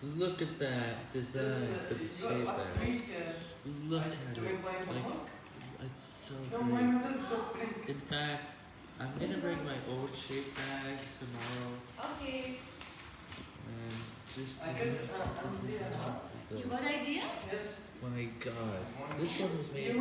Look at that design for the shape bag. Look at it. Like, it's so great. In fact, I'm gonna bring my old shape bag tomorrow Okay. and just look at the design You got got idea? Yes. My god. This one was made